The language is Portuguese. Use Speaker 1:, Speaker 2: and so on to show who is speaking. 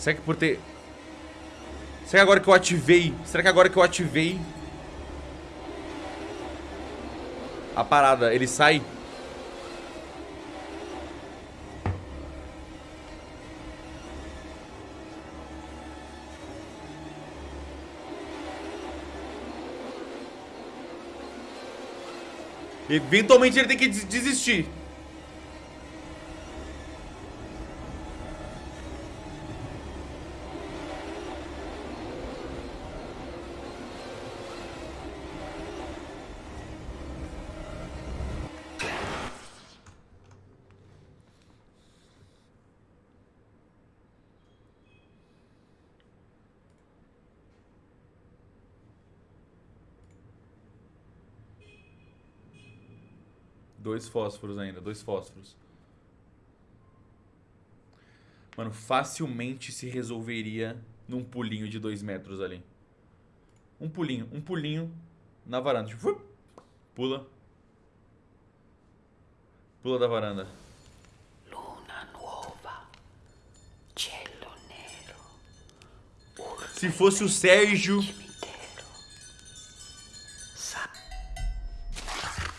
Speaker 1: Será que por ter... Será que agora que eu ativei... Será que agora que eu ativei... A parada, ele sai... Eventualmente ele tem que desistir. Dois fósforos ainda, dois fósforos. Mano, facilmente se resolveria num pulinho de dois metros ali. Um pulinho, um pulinho na varanda. Tipo, pula. Pula da varanda. Luna nova. Cielo nero. Se fosse o Sérgio